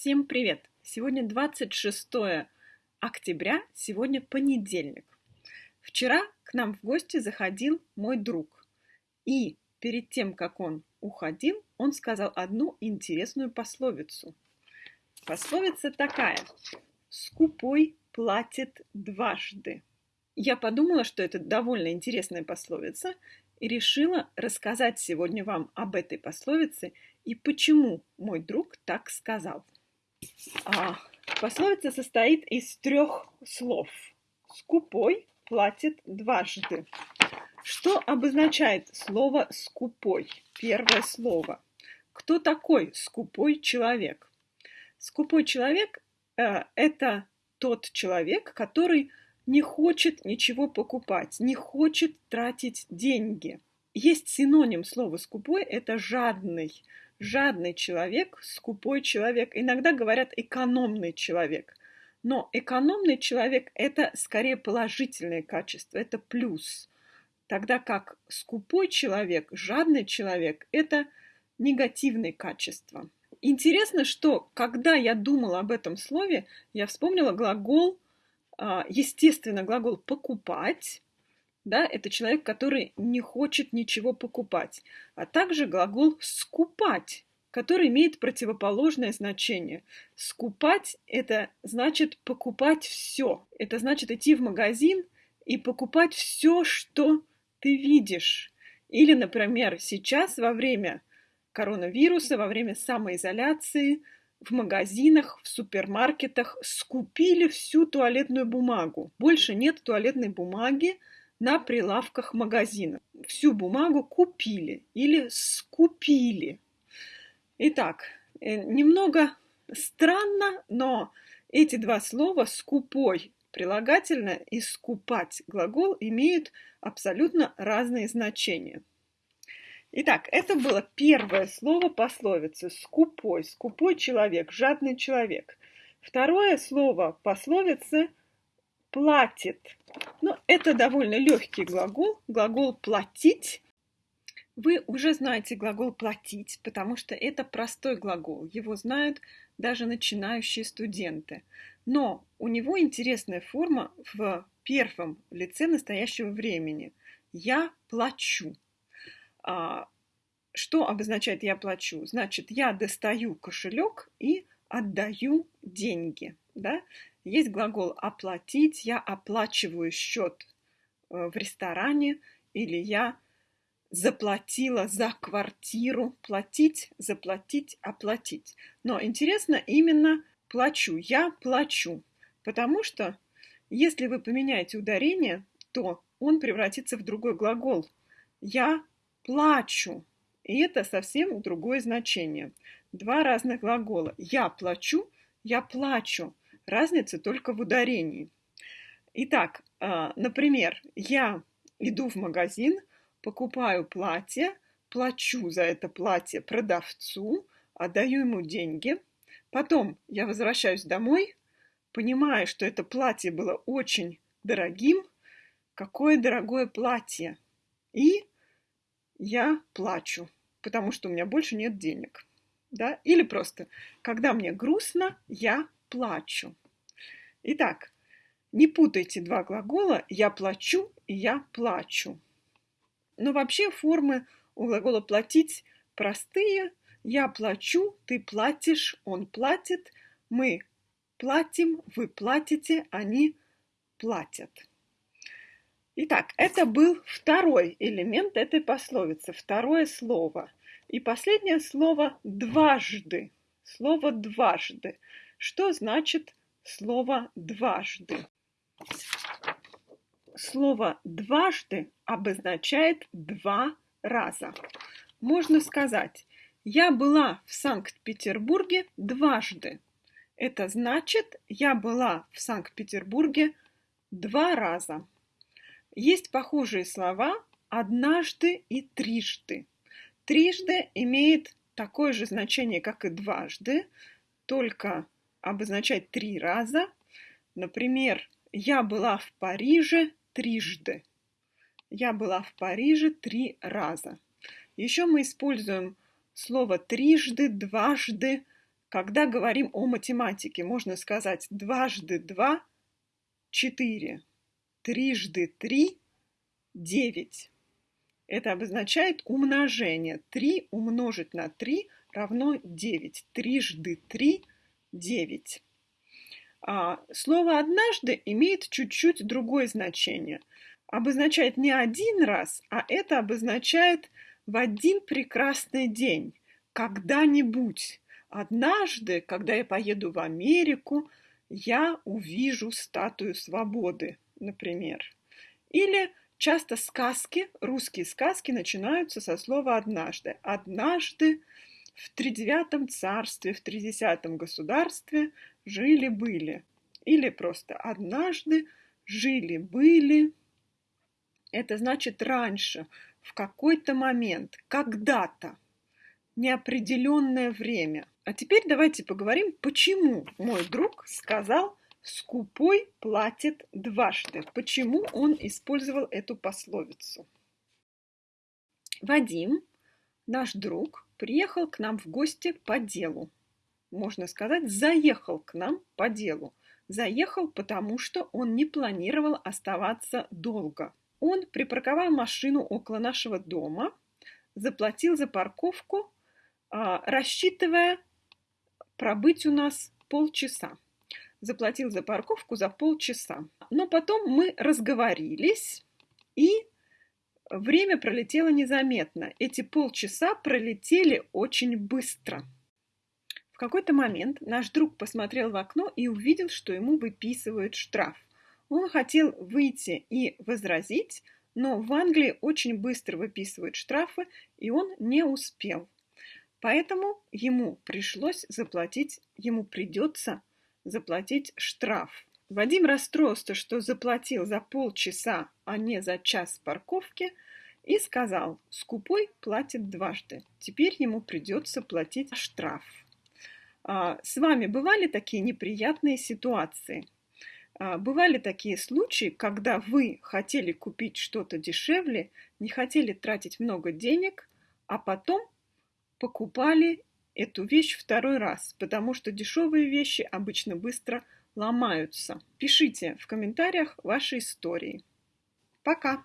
Всем привет! Сегодня 26 октября, сегодня понедельник. Вчера к нам в гости заходил мой друг. И перед тем, как он уходил, он сказал одну интересную пословицу. Пословица такая. «Скупой платит дважды». Я подумала, что это довольно интересная пословица, и решила рассказать сегодня вам об этой пословице и почему мой друг так сказал. А, пословица состоит из трех слов. Скупой платит дважды. Что обозначает слово «скупой»? Первое слово. Кто такой скупой человек? Скупой человек э, – это тот человек, который не хочет ничего покупать, не хочет тратить деньги. Есть синоним слова «скупой» – это «жадный». Жадный человек, скупой человек. Иногда говорят «экономный человек». Но экономный человек – это скорее положительное качество, это плюс. Тогда как скупой человек, жадный человек – это негативные качества. Интересно, что когда я думала об этом слове, я вспомнила глагол – а, естественно, глагол «покупать», да, это человек, который не хочет ничего покупать, а также глагол «скупать», который имеет противоположное значение. Скупать – это значит покупать все. Это значит идти в магазин и покупать все, что ты видишь. Или, например, сейчас во время коронавируса, во время самоизоляции – в магазинах, в супермаркетах скупили всю туалетную бумагу. Больше нет туалетной бумаги на прилавках магазина. Всю бумагу купили или скупили. Итак, э, немного странно, но эти два слова «скупой» прилагательное и «скупать» глагол имеют абсолютно разные значения. Итак, это было первое слово пословицы «скупой», «скупой человек», «жадный человек». Второе слово пословицы «платит». Ну, это довольно легкий глагол, глагол «платить». Вы уже знаете глагол «платить», потому что это простой глагол. Его знают даже начинающие студенты. Но у него интересная форма в первом лице настоящего времени. «Я плачу». А, что обозначает «я плачу»? Значит, я достаю кошелек и отдаю деньги. Да? Есть глагол «оплатить», я оплачиваю счет э, в ресторане, или я заплатила за квартиру, платить, заплатить, оплатить. Но интересно именно плачу, я плачу, потому что если вы поменяете ударение, то он превратится в другой глагол. Я плачу. И это совсем другое значение. Два разных глагола. Я плачу, я плачу. Разница только в ударении. Итак, а, например, я иду в магазин, покупаю платье, плачу за это платье продавцу, отдаю ему деньги. Потом я возвращаюсь домой, понимаю, что это платье было очень дорогим. Какое дорогое платье! И я плачу, потому что у меня больше нет денег. Да? Или просто, когда мне грустно, я плачу. Итак, не путайте два глагола «я плачу» и «я плачу». Но вообще формы у глагола «платить» простые. Я плачу, ты платишь, он платит, мы платим, вы платите, они платят. Итак, это был второй элемент этой пословицы, второе слово. И последнее слово «дважды». Слово «дважды». Что значит слово «дважды»? Слово «дважды» обозначает два раза. Можно сказать, я была в Санкт-Петербурге дважды. Это значит, я была в Санкт-Петербурге два раза. Есть похожие слова «однажды» и «трижды». «Трижды» имеет такое же значение, как и «дважды», только обозначает три раза. Например, «Я была в Париже трижды». «Я была в Париже три раза». Еще мы используем слово «трижды», «дважды», Когда говорим о математике, можно сказать дважды два – четыре, трижды три – девять. Это обозначает умножение. 3 умножить на 3 равно 9. Трижды 3 – 9. А слово «однажды» имеет чуть-чуть другое значение. Обозначает не один раз, а это обозначает в один прекрасный день, когда-нибудь. Однажды, когда я поеду в Америку, я увижу статую свободы, например. Или часто сказки, русские сказки начинаются со слова «однажды». Однажды в тридевятом царстве, в тридесятом государстве жили-были. Или просто однажды жили-были. Это значит раньше, в какой-то момент, когда-то, неопределенное время. А теперь давайте поговорим, почему мой друг сказал «скупой платит дважды». Почему он использовал эту пословицу? Вадим, наш друг, приехал к нам в гости по делу. Можно сказать, заехал к нам по делу. Заехал, потому что он не планировал оставаться долго. Он припарковал машину около нашего дома, заплатил за парковку, а, рассчитывая пробыть у нас полчаса. Заплатил за парковку за полчаса. Но потом мы разговорились, и Время пролетело незаметно. Эти полчаса пролетели очень быстро. В какой-то момент наш друг посмотрел в окно и увидел, что ему выписывают штраф. Он хотел выйти и возразить, но в Англии очень быстро выписывают штрафы, и он не успел. Поэтому ему пришлось заплатить, ему придется заплатить штраф. Вадим расстроился, что заплатил за полчаса, а не за час парковки, и сказал, скупой платит дважды, теперь ему придется платить штраф. А, с вами бывали такие неприятные ситуации? А, бывали такие случаи, когда вы хотели купить что-то дешевле, не хотели тратить много денег, а потом покупали эту вещь второй раз, потому что дешевые вещи обычно быстро ломаются. Пишите в комментариях ваши истории. Пока!